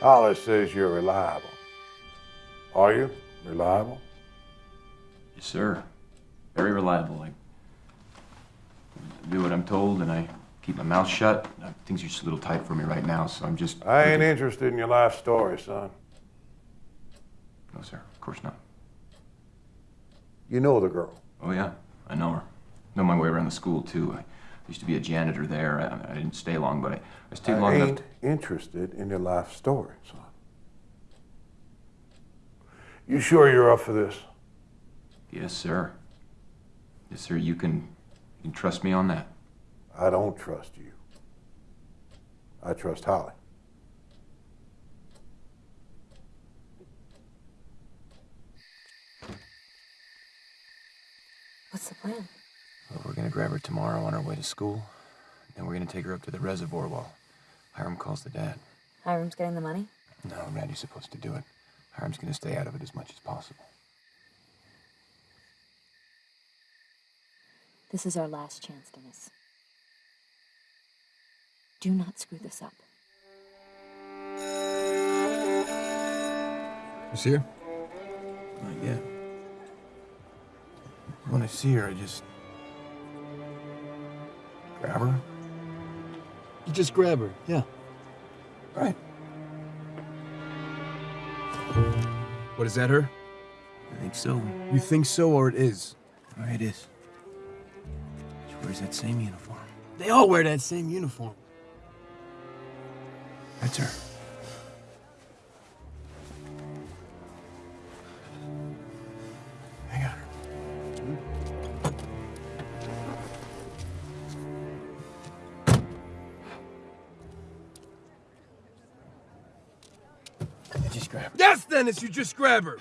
Hollis says you're reliable. Are you reliable? Yes, sir. Very reliable. I do what I'm told and I keep my mouth shut. Things are just a little tight for me right now, so I'm just. I ain't looking- interested in your life story, son. No, sir. Of course not. You know the girl. Oh, yeah. I know her. Know my way around the school, too. I used to be a janitor there. I, I didn't stay long, but I, I stayed long I enough. ain't interested in your life story, son. You sure you're up for this? Yes, sir. Yes, sir. You can, you can trust me on that. I don't trust you. I trust Holly. What's the plan? Well, we're gonna grab her tomorrow on our way to school. Then we're gonna take her up to the reservoir wall. Hiram calls the dad. Hiram's getting the money? No, Randy's supposed to do it. Hiram's gonna stay out of it as much as possible. This is our last chance, Dennis. Do not screw this up. You see her? Not yet. When I see her, I just grab her. You just grab her. Yeah. Right. What is that her? I think so. You think so, or it is? All right, it is. She wears that same uniform. They all wear that same uniform. That's her. Just grab her. Yes, Dennis, you just grab her.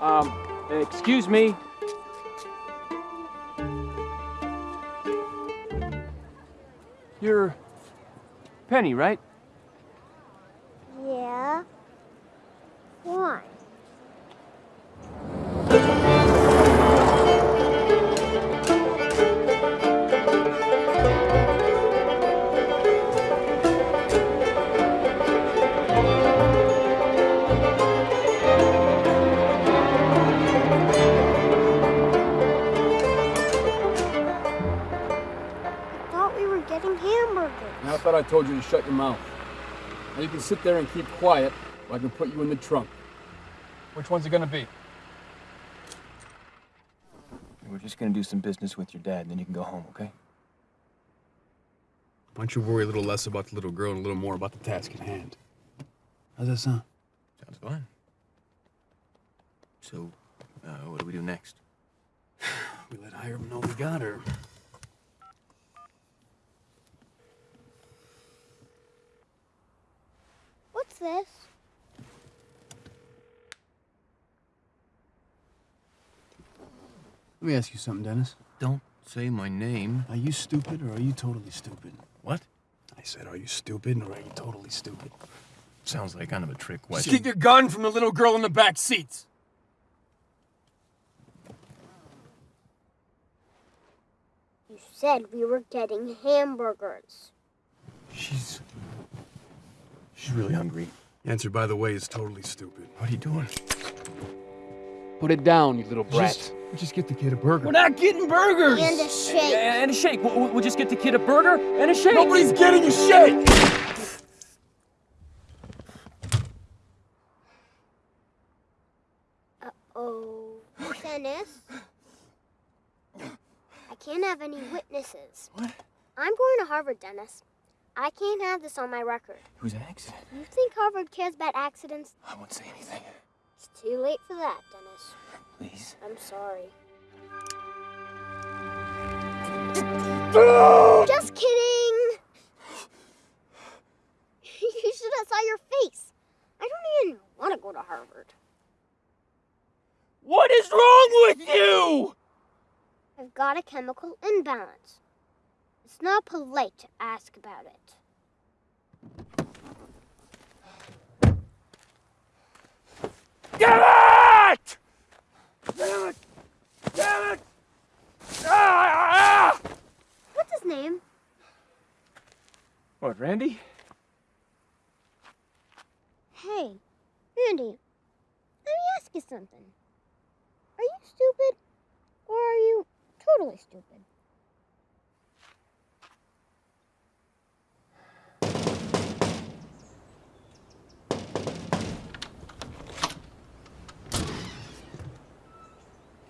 Um, excuse me. You're Penny, right? Told you to shut your mouth. Now you can sit there and keep quiet, or I can put you in the trunk. Which one's it gonna be? We're just gonna do some business with your dad, and then you can go home, okay? Why don't you worry a little less about the little girl and a little more about the task at hand? How's that sound? Sounds fine. So, uh, what do we do next? We let Hiram know we got her. What's this? Let me ask you something, Dennis. Don't say my name. Are you stupid or are you totally stupid? What? I said, are you stupid or are you totally stupid? Sounds like kind of a trick Just question. keep your gun from the little girl in the back seats. You said we were getting hamburgers. She's. She's really hungry. Answer, by the way, is totally stupid. What are you doing? Put it down, you little brat. Just, just get the kid a burger. We're not getting burgers. And a shake. And a shake. We'll, we'll just get the kid a burger and a shake. Nobody's getting a shake. Uh-oh. Dennis? I can't have any witnesses. What? I'm going to Harvard, Dennis. I can't have this on my record. It was an accident. You think Harvard cares about accidents? I won't say anything. It's too late for that, Dennis. Please. I'm sorry. Just kidding! you should have saw your face. I don't even want to go to Harvard. What is wrong with you? I've got a chemical imbalance. It's not polite to ask about it. Get out! Damn it! Damn it! Ah, ah, ah! What's his name? What, Randy? Hey, Randy, let me ask you something. Are you stupid? Or are you totally stupid?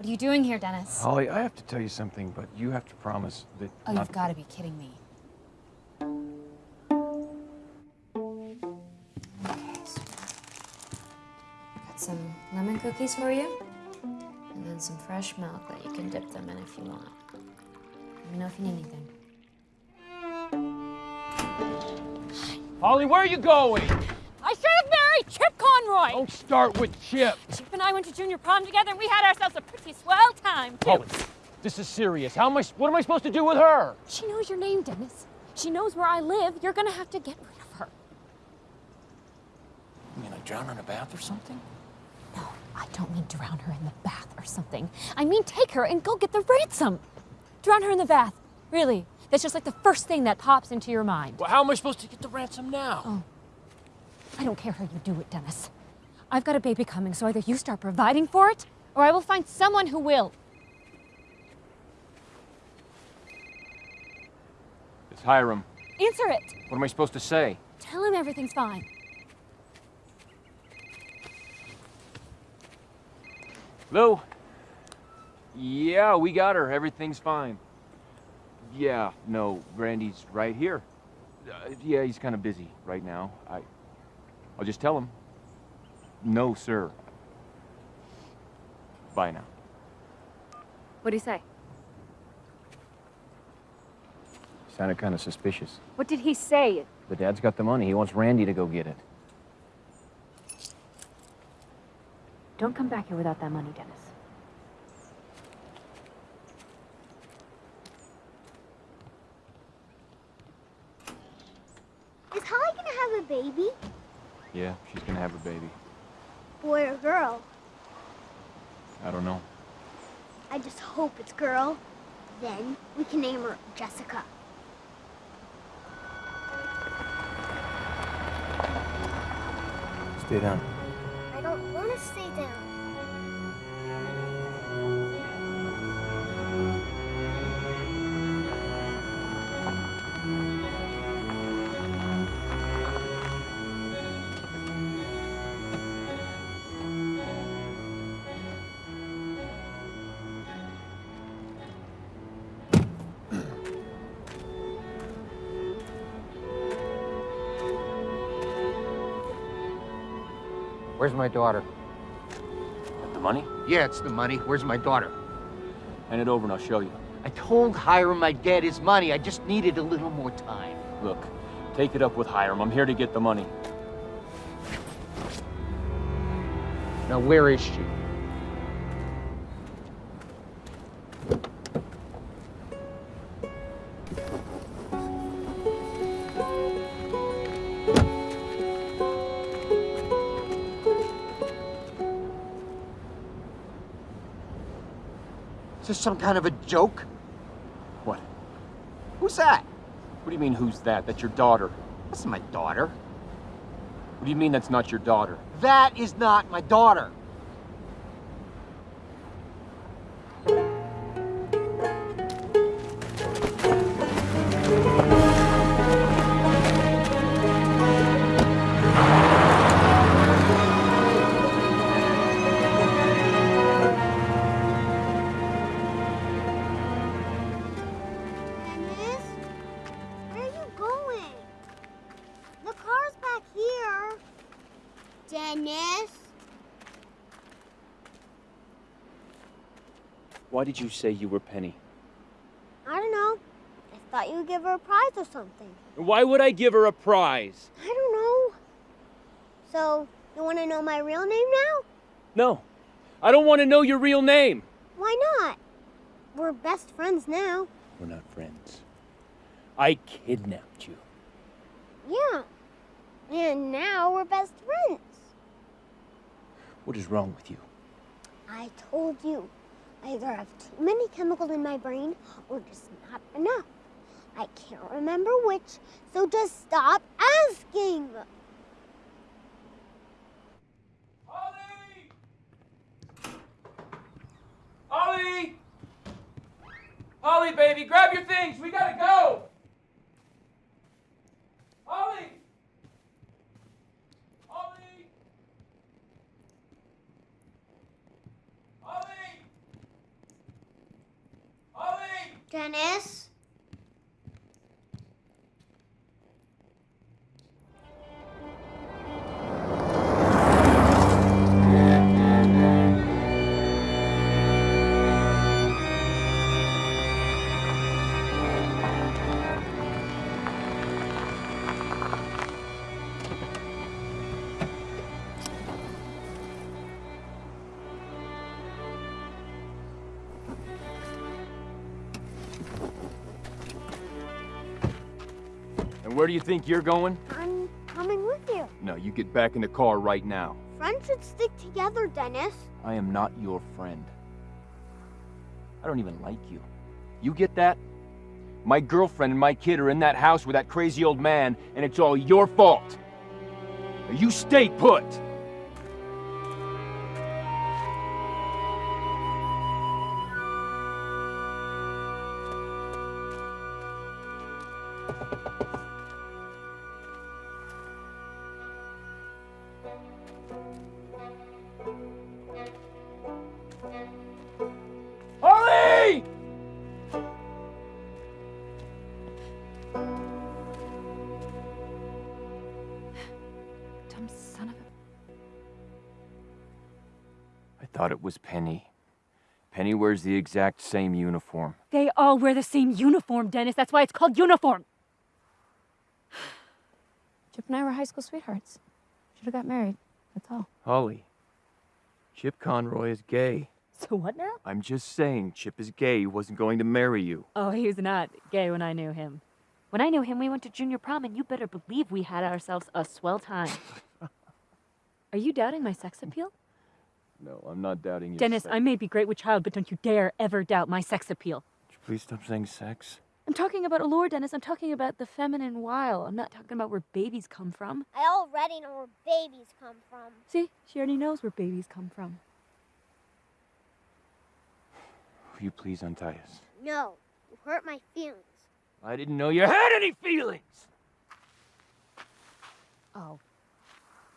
What are you doing here, Dennis? Holly, I have to tell you something, but you have to promise that. Oh, not- you've got to be kidding me. Okay, so got some lemon cookies for you, and then some fresh milk that you can dip them in if you want. Let me know if you need anything. Holly, where are you going? I should have married Chip Conroy. Don't start with Chip. Chip and I went to junior prom together, and we had ourselves a pretty swell time too. Holly, this is serious. How am I? What am I supposed to do with her? She knows your name, Dennis. She knows where I live. You're gonna have to get rid of her. You mean I drown her in a bath or something? No, I don't mean drown her in the bath or something. I mean take her and go get the ransom. Drown her in the bath. Really? That's just like the first thing that pops into your mind. Well, how am I supposed to get the ransom now? Oh. I don't care how you do it, Dennis. I've got a baby coming, so either you start providing for it, or I will find someone who will. It's Hiram. Answer it. What am I supposed to say? Tell him everything's fine. Lou? Yeah, we got her. Everything's fine. Yeah, no, Randy's right here. Uh, yeah, he's kind of busy right now. I, I'll just tell him. No, sir. Bye now. What do you say? Sounded kind of suspicious. What did he say? The dad's got the money. He wants Randy to go get it. Don't come back here without that money, Dennis. Is Holly gonna have a baby? Yeah, she's gonna have a baby. Boy or girl? I don't know. I just hope it's girl. Then we can name her Jessica. Stay down. I don't want to stay down. Where's my daughter? The money? Yeah, it's the money. Where's my daughter? Hand it over and I'll show you. I told Hiram I'd get his money. I just needed a little more time. Look, take it up with Hiram. I'm here to get the money. Now, where is she? Some kind of a joke? What? Who's that? What do you mean, who's that? That's your daughter. That's my daughter. What do you mean that's not your daughter? That is not my daughter. Why did you say you were Penny? I don't know. I thought you would give her a prize or something. Why would I give her a prize? I don't know. So, you want to know my real name now? No. I don't want to know your real name. Why not? We're best friends now. We're not friends. I kidnapped you. Yeah. And now we're best friends. What is wrong with you? I told you. Either I have too many chemicals in my brain or just not enough. I can't remember which, so just stop asking. Ollie! Ollie, baby, grab your things. We gotta go. Ollie! Holly. Where do you think you're going? I'm coming with you. No, you get back in the car right now. Friends should stick together, Dennis. I am not your friend. I don't even like you. You get that? My girlfriend and my kid are in that house with that crazy old man, and it's all your fault. Now you stay put. Holly! Dumb son of a. I thought it was Penny. Penny wears the exact same uniform. They all wear the same uniform, Dennis. That's why it's called uniform. Chip and I were high school sweethearts. Should have got married. That's all. Holly, Chip Conroy is gay. So what now? I'm just saying, Chip is gay. He wasn't going to marry you. Oh, he was not gay when I knew him. When I knew him, we went to junior prom, and you better believe we had ourselves a swell time. Are you doubting my sex appeal? No, I'm not doubting you. Dennis, I may be great with child, but don't you dare ever doubt my sex appeal. Please stop saying sex. I'm talking about allure, Dennis. I'm talking about the feminine wild. I'm not talking about where babies come from. I already know where babies come from. See, she already knows where babies come from. Will you please untie us? No, you hurt my feelings. I didn't know you had any feelings. Oh.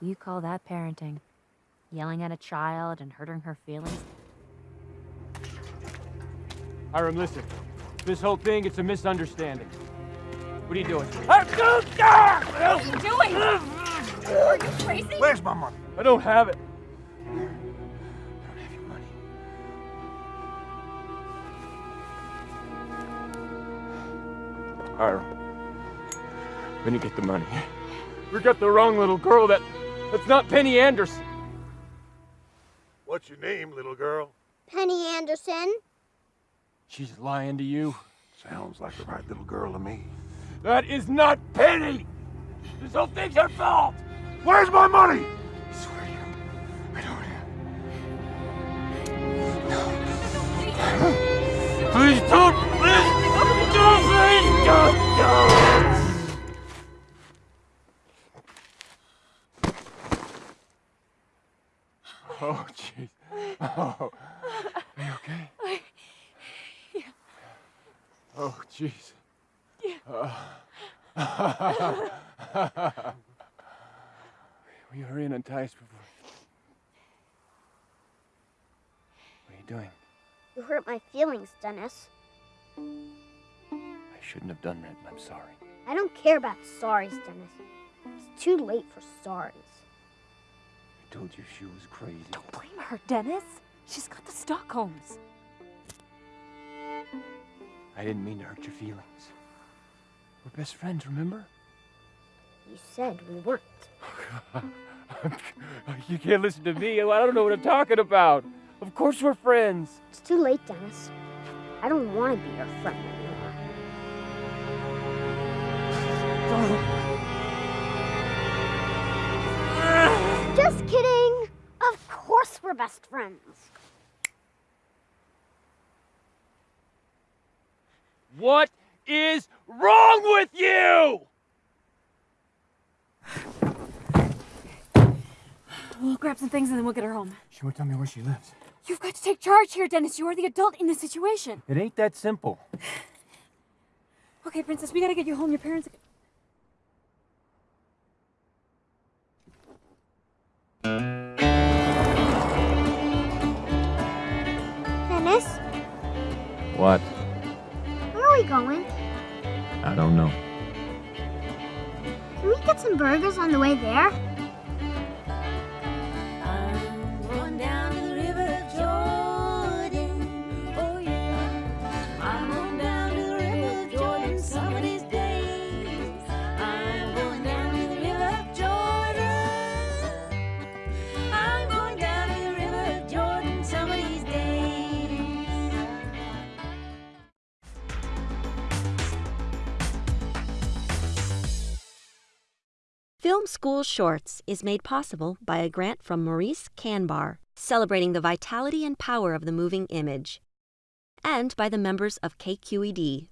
You call that parenting? Yelling at a child and hurting her feelings? Hiram, listen. This whole thing, it's a misunderstanding. What are you doing? What are you doing? Are you crazy? Where's my money? I don't have it. I don't have your money. Hiram. We're gonna get the money. We got the wrong little girl. That that's not Penny Anderson. What's your name, little girl? Penny Anderson? She's lying to you. Sounds like the right little girl to me. That is not Penny. This whole thing's her fault. Where's my money? I swear to you, I don't have. No. Please don't. Please don't. Please don't. don't. Oh, jeez. Oh, are you okay? Jeez. Uh, Will you hurry and untie us before? What are you doing? You hurt my feelings, Dennis. I shouldn't have done that, and I'm sorry. I don't care about sorries, Dennis. It's too late for sorries. I told you she was crazy. Don't blame her, Dennis. She's got the Stockholms. I didn't mean to hurt your feelings. We're best friends, remember? You said we weren't. you can't listen to me. I don't know what I'm talking about. Of course we're friends. It's too late, Dennis. I don't want to be your friend anymore. Just kidding. Of course we're best friends. What is wrong with you? We'll grab some things and then we'll get her home. She won't tell me where she lives. You've got to take charge here, Dennis. You are the adult in the situation. It ain't that simple. Okay, Princess, we gotta get you home. Your parents. Dennis, there? Film School Shorts is made possible by a grant from Maurice Kanbar, celebrating the vitality and power of the moving image, and by the members of KQED